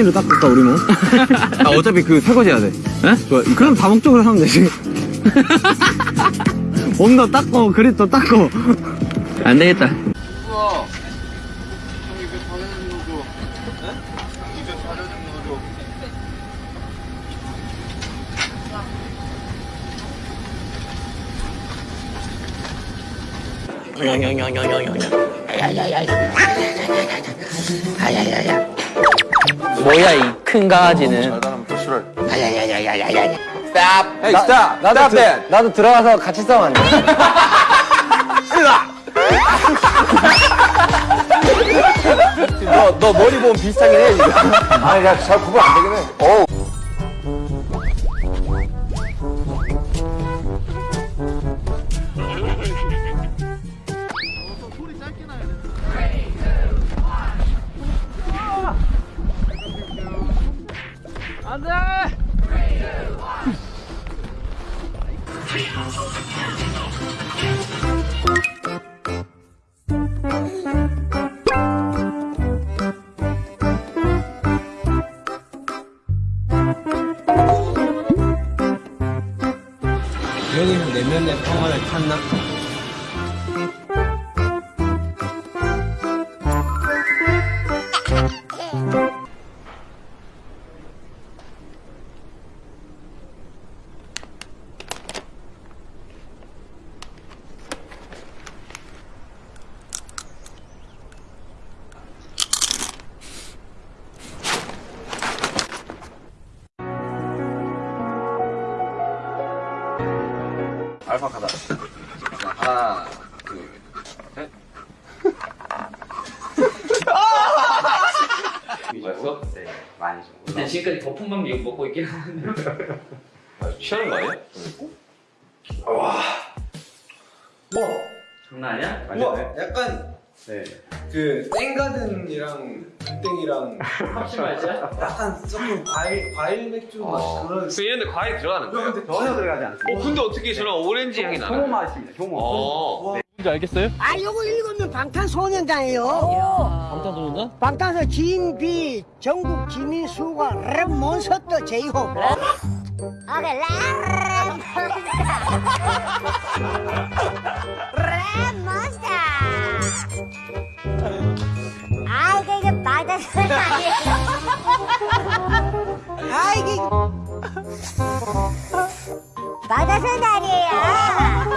이로 닦을까 우리 뭐? 아 어차피 그 설거지 해야 돼. 에? 좋아. 그럼 다목적으로 하면 되지. 몸도 닦고 그립도 닦고. 안 되겠다. 뭐야 이 큰 강아지는 Hey, stop. 나도 stop that. 나도 들어가서 같이 싸우면 안 돼? 너, 너 머리 보면 비슷하긴 해, 지금. 아니, 나잘 구분 안 되긴 해. 어우. 여기서 내면의 알파카다. 자, 하나, 둘, 셋. 맛있어? 네 많이 좀 일단 지금까지 거품만 먹고 있긴 하는데 취하는 거 아니야? 장난 아니야? 우와 약간 네. 그 땡가든이랑 땡땡이랑 확실히 맛이야? 약간 조금 과일 과일 맥주 맛 그런 그 얘네들 과일 들어가는 거예요? 전혀 들어가지 않습니다. 어 근데 어떻게 저런 오렌지 향이 나나요? 효모 맛입니다, 효모. 어. 아, 요거 읽으면 방탄소년단이에요. 방탄소년단? 방탄소 진 뷔 정국 지민 슈가 랩 몬스터 제이홉. 오케이, 랩 몬스터. 아, 이게 이게 바다소리 아니에요. 아, 이게 바다소리 아니에요.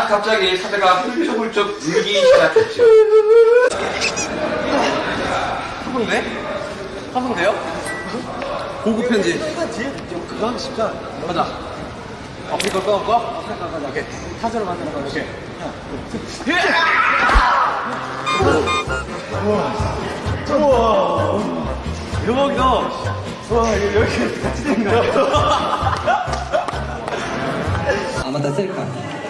갑자기 사자가 훌쩍훌쩍 울기 시작했죠. 화분돼? 화분돼요? 고급 편지. 그거 하면 쉽잖아 가자. 아프리카 꺼놓고? 아프리카 가자. 오케이. 타자로 만드는 거야. 오케이. 우와. 대박이다. 와, 여기 같이 된 거야. 아, 맞다, 셀카.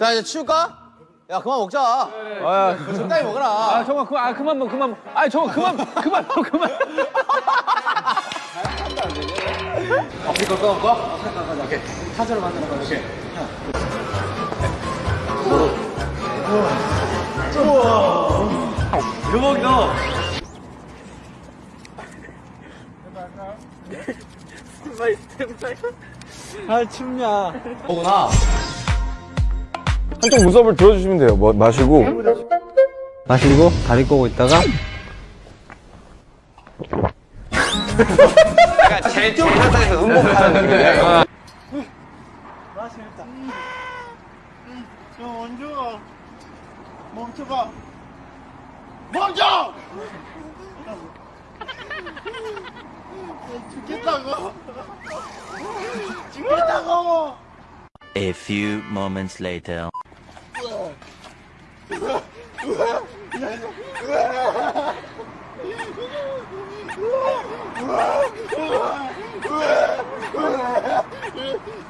자 이제 치울까? 야 그만 먹자. 아, 적당히 먹어라. 아 정말 그만 아 그만 먹 그만 아 정말 그만 그만 먹 그만. 앞에 거 꺼온 거? 오케이. 타자로 만드는 거 오케이. 우와. 대박이다. 스탠바이 스탠바이. 아 춥냐. 오구나. 한쪽 무섭을 들어주시면 돼요. 뭐, 마시고. 마시고 다리 꼬고 있다가 제일 상상에서 음복하는 느낌이야. A few moments later.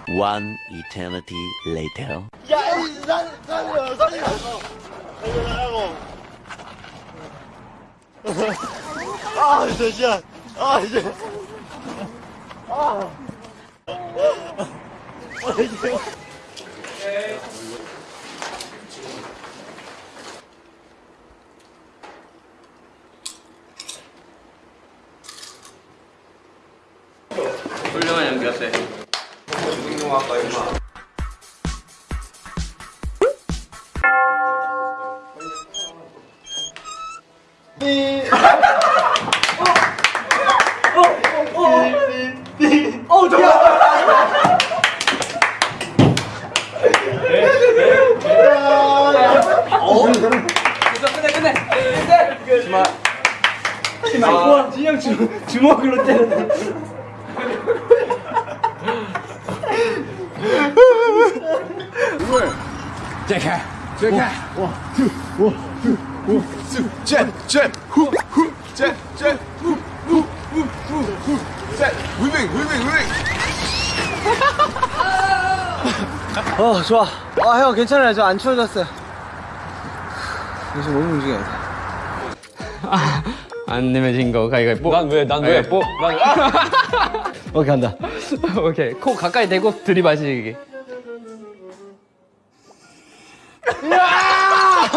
One eternity later. 훌륭한 어 좋아. 아형 괜찮아요. 저 안 추워졌어요. 요즘 몸 움직여야 돼. 안 내면 진 거 가위가위뽀 난 왜? 난 왜? 뽀 오케이 간다. 오케이 코 가까이 대고 들이마시기 야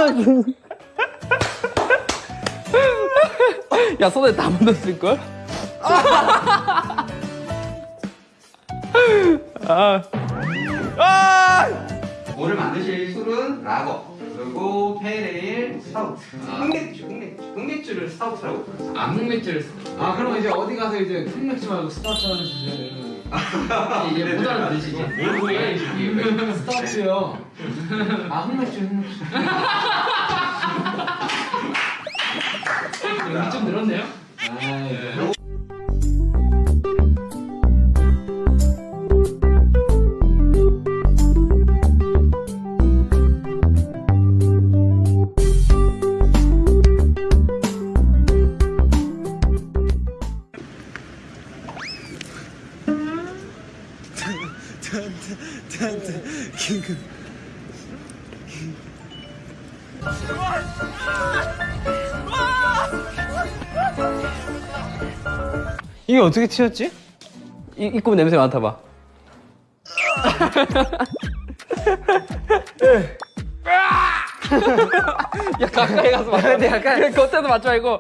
손에 다 묻었을걸? 오늘 만드실 술은 lager 그리고 pale ale stout 흑맥주 흑맥주 흑맥주를 stout라고 아 흑맥주를 아 그럼 이제 어디 가서 이제 흑맥주 말고 stout 하나 주셔야 되는. 이게 못 알아듣으시지? 뭘 보여야 스타트요. 아 흑맥주 흑맥주. 여기 좀 늘었네요? 이게 어떻게 튀었지? 이, 이꿈 냄새 맡아봐. 야 가까이 가서 맡아 근데 약간. 그래 겉에서 맞지 말고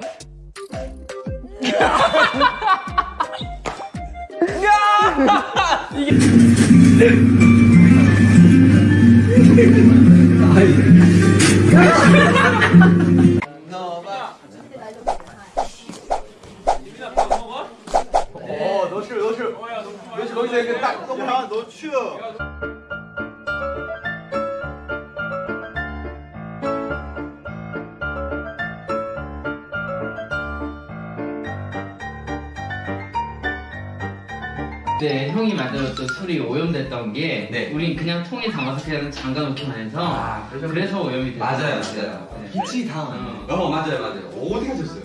그때 형이 만들었던 술이 오염됐던 게 네. 우린 그냥 통에 담아서 그냥 잠가 놓기만 해서 아. 그래서 오염이 됐어 맞아요 맞아요 빛이 다. 어 맞아요 맞아요 어디 가셨어요?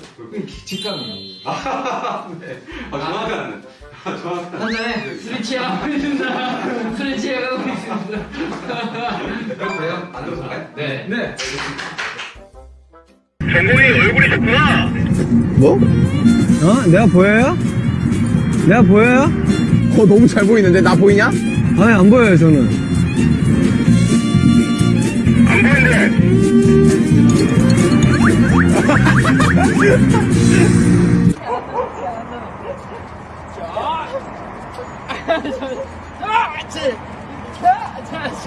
직감이. 아 정확한 아, 정확한 한잔해 술이 취하고 있습니다 술이 취하고 있습니다 그럼 돼요? 안 들어서가요? 네 네. 뭐? 어? 내가 보여요? 내가 보여요? 어, 너무 잘 보이는데? 나 보이냐? 아니 안 보여요 저는. 안 보이는데.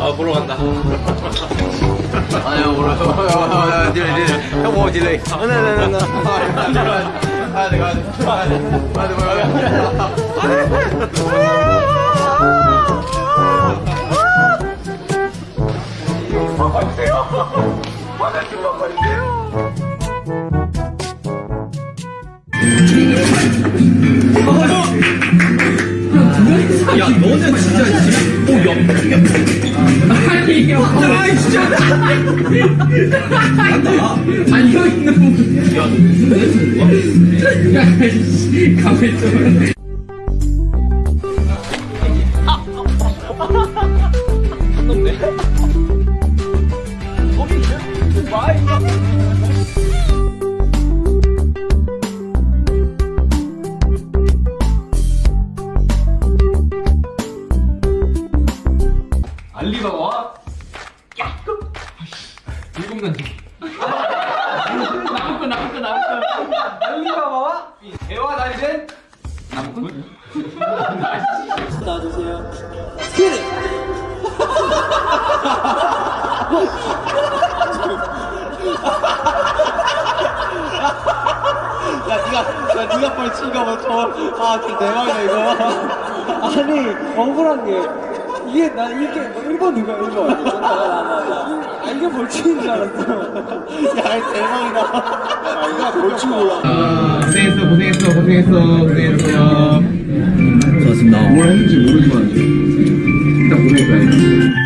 아 보러 간다 아유 보러 형 딜레이 형뭐 딜레이 나나나나 아 내가 아 내가 아 내가 와주세요 화장실 와주세요 야 너는 진짜 지금 오 옆, 옆. 아이 진짜 있는 분. 야너 가만히 있어. 야 니가 야 니가 빨리 치니까 뭐저아 대박이다 이거. 아니 억울한 게 이게 나 이게 1번 누가 1번 아, 아, 아. 아 이게 뭘 치는 줄 알았어. 야 대박이다. 아 이거 벌칙 몰라 아 고생했어 고생했어 고생했어 고생했어요. 좋았습니다. 뭘 했는지 모르지만. 일단 고생했다